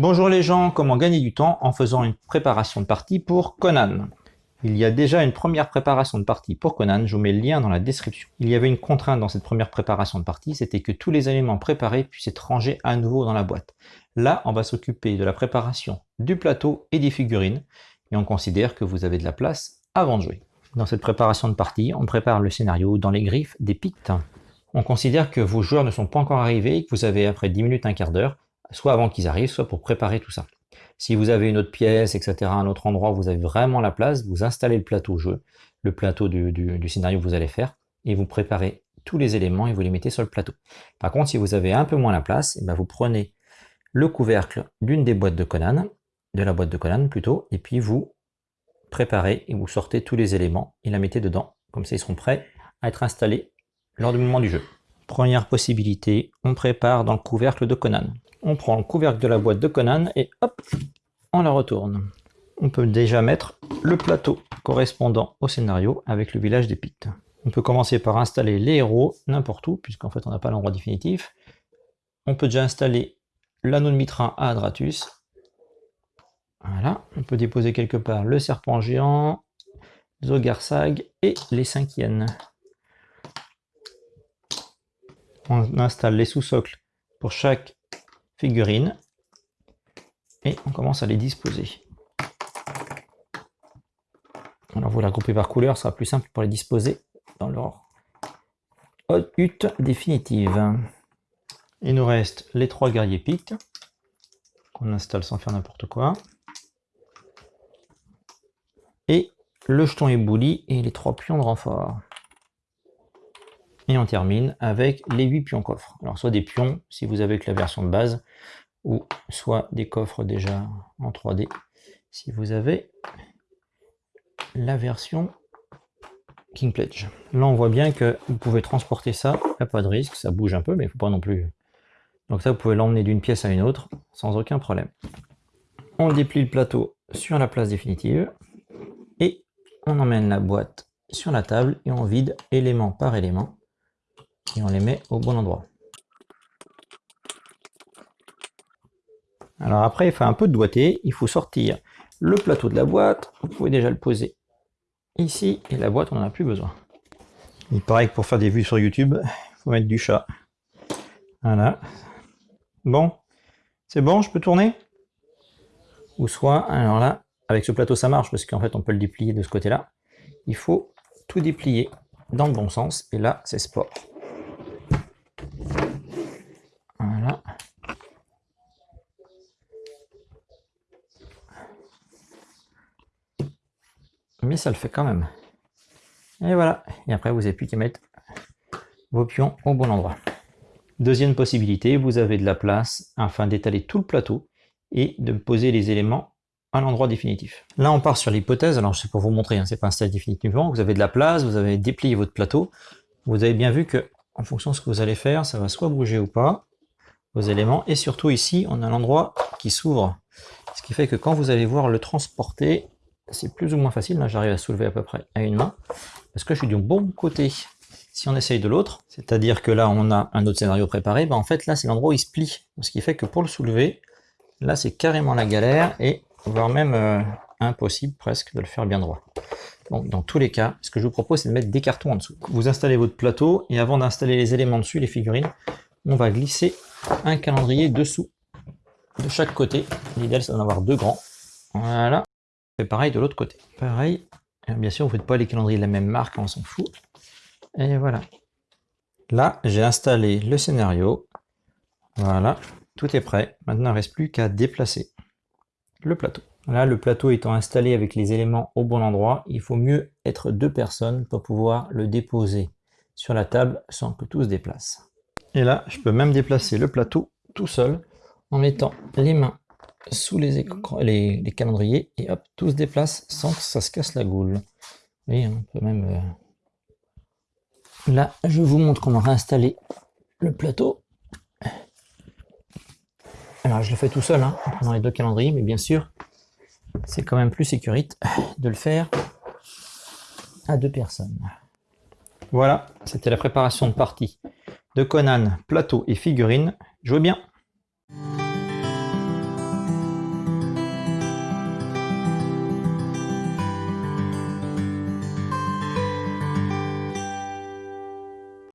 Bonjour les gens, comment gagner du temps en faisant une préparation de partie pour Conan? Il y a déjà une première préparation de partie pour Conan, je vous mets le lien dans la description. Il y avait une contrainte dans cette première préparation de partie, c'était que tous les éléments préparés puissent être rangés à nouveau dans la boîte. Là, on va s'occuper de la préparation du plateau et des figurines, et on considère que vous avez de la place avant de jouer. Dans cette préparation de partie, on prépare le scénario dans les griffes des pictes. On considère que vos joueurs ne sont pas encore arrivés et que vous avez après 10 minutes, un quart d'heure, soit avant qu'ils arrivent, soit pour préparer tout ça. Si vous avez une autre pièce, etc., un autre endroit où vous avez vraiment la place, vous installez le plateau jeu, le plateau du, scénario que vous allez faire, et vous préparez tous les éléments et vous les mettez sur le plateau. Par contre, si vous avez un peu moins la place, eh ben vous prenez le couvercle d'une des boîtes de Conan, de la boîte de Conan plutôt, et puis vous préparez et vous sortez tous les éléments et la mettez dedans. Comme ça, ils seront prêts à être installés lors du moment du jeu. Première possibilité, on prépare dans le couvercle de Conan on prend le couvercle de la boîte de Conan et hop, on la retourne. On peut déjà mettre le plateau correspondant au scénario avec le village des Pictes. On peut commencer par installer les héros n'importe où, puisqu'en fait on n'a pas l'endroit définitif. On peut déjà installer l'anneau de Mitra à Adratus. Voilà, on peut déposer quelque part le serpent géant, Zogarsag et les cinq On installe les sous-socles pour chaque figurines et on commence à les disposer. Alors vous la groupez par couleur, ça sera plus simple pour les disposer dans leur hutte définitive. Il nous reste les trois guerriers pictes qu'on installe sans faire n'importe quoi. Et le jeton ébouli et les trois pions de renfort. On termine avec les 8 pions coffres. Alors soit des pions si vous avez que la version de base, ou soit des coffres déjà en 3D si vous avez la version King Pledge. Là on voit bien que vous pouvez transporter ça, il n'y a pas de risque, ça bouge un peu mais il ne faut pas non plus... Donc ça vous pouvez l'emmener d'une pièce à une autre sans aucun problème. On déplie le plateau sur la place définitive et on emmène la boîte sur la table et on vide élément par élément et on les met au bon endroit. Alors après, il fait un peu de doigté, il faut sortir le plateau de la boîte, vous pouvez déjà le poser ici, et la boîte, on n'en a plus besoin. Il paraît que pour faire des vues sur YouTube, il faut mettre du chat. Voilà. Bon, c'est bon, je peux tourner? Ou soit, alors là, avec ce plateau ça marche, parce qu'en fait on peut le déplier de ce côté-là. Il faut tout déplier dans le bon sens, et là c'est sport. Mais ça le fait quand même. Et voilà, et après vous n'avez plus qu'à mettre vos pions au bon endroit. Deuxième possibilité, vous avez de la place afin d'étaler tout le plateau et de poser les éléments à l'endroit définitif. Là on part sur l'hypothèse, alors c'est pour vous montrer, hein, c'est pas installé définitivement, vous avez de la place, vous avez déplié votre plateau, vous avez bien vu que en fonction de ce que vous allez faire, ça va soit bouger ou pas, vos éléments, et surtout ici on a l'endroit qui s'ouvre, ce qui fait que quand vous allez voir le transporter, c'est plus ou moins facile, là j'arrive à soulever à peu près à une main, parce que je suis du bon côté. Si on essaye de l'autre, c'est-à-dire que là on a un autre scénario préparé, ben en fait là c'est l'endroit où il se plie, ce qui fait que pour le soulever, là c'est carrément la galère, et voire même euh, impossible presque de le faire bien droit. Bon, dans tous les cas, ce que je vous propose c'est de mettre des cartons en dessous. Vous installez votre plateau, et avant d'installer les éléments dessus, les figurines, on va glisser un calendrier dessous, de chaque côté. L'idéal c'est d'en avoir deux grands. Voilà, pareil de l'autre côté. Pareil, bien sûr, vous ne faites pas les calendriers de la même marque, on s'en fout. Et voilà. Là, j'ai installé le scénario. Voilà, tout est prêt. Maintenant, il ne reste plus qu'à déplacer le plateau. Là, le plateau étant installé avec les éléments au bon endroit, il faut mieux être deux personnes pour pouvoir le déposer sur la table sans que tout se déplace. Et là, je peux même déplacer le plateau tout seul en mettant les mains sous les, les, calendriers et hop, tout se déplace sans que ça se casse la goule. Oui, on peut même... Euh, là, je vous montre comment réinstaller le plateau. Alors, je le fais tout seul, hein, en prenant les deux calendriers, mais bien sûr, c'est quand même plus sécurite de le faire à deux personnes. Voilà, c'était la préparation de partie de Conan, plateau et figurine. Jouez bien